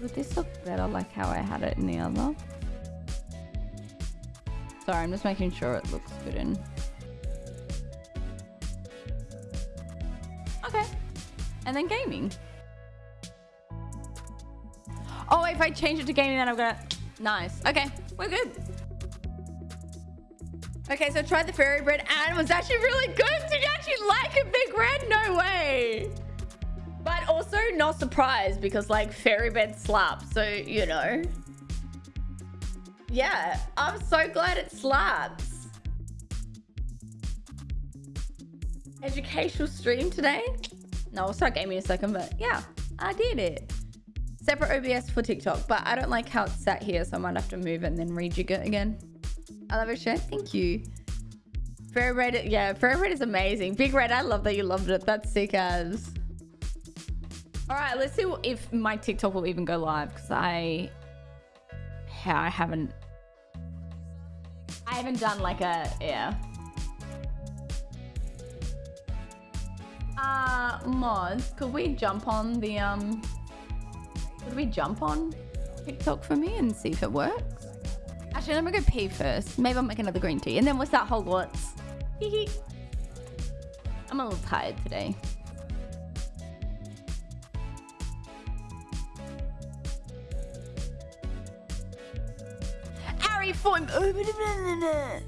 Would this look better like how I had it in the other? Sorry, I'm just making sure it looks good in. Okay. And then gaming. Oh, if I change it to gaming, then I'm gonna... Nice. Okay, we're good. Okay, so I tried the fairy bread and it was actually really good. Did you actually like a big red? No way. Also not surprised because like fairy bed slaps. So, you know. Yeah, I'm so glad it slaps. Educational stream today? No, I'll start gaming in a second, but yeah, I did it. Separate OBS for TikTok, but I don't like how it's sat here, so I might have to move it and then rejig it again. I love it, share. Thank you. Fairy Red, yeah, Fairy Red is amazing. Big Red, I love that you loved it. That's sick as. All right, let's see if my TikTok will even go live because I, I haven't, I haven't done like a yeah. Uh, mods, could we jump on the um, could we jump on TikTok for me and see if it works? Actually, let me go pee first. Maybe I'll make another green tea and then we'll start Hogwarts. I'm a little tired today. Form. Oh,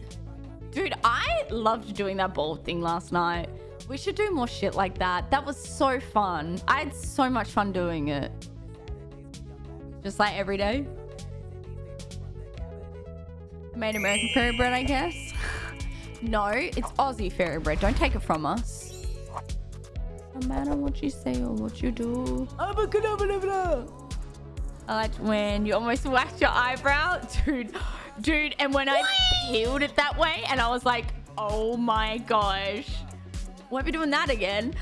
Dude, I loved doing that ball thing last night. We should do more shit like that. That was so fun. I had so much fun doing it. Just like every day. Made American fairy bread, I guess. no, it's Aussie fairy bread. Don't take it from us. No matter what you say or what you do. I like when you almost waxed your eyebrow. Dude, dude. And when I peeled it that way and I was like, oh my gosh. Won't be doing that again.